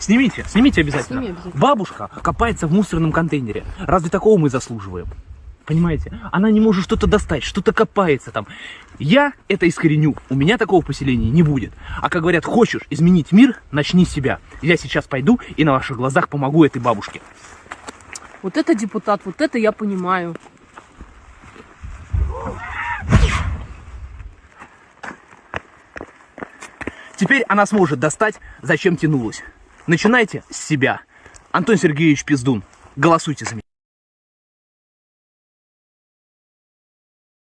Снимите, снимите обязательно. Сними обязательно. Бабушка копается в мусорном контейнере. Разве такого мы заслуживаем? Понимаете? Она не может что-то достать, что-то копается там. Я это искореню. У меня такого поселения не будет. А как говорят, хочешь изменить мир, начни с себя. Я сейчас пойду и на ваших глазах помогу этой бабушке. Вот это депутат, вот это я понимаю. Теперь она сможет достать, зачем тянулась. Начинайте с себя. Антон Сергеевич Пиздун, голосуйте за меня.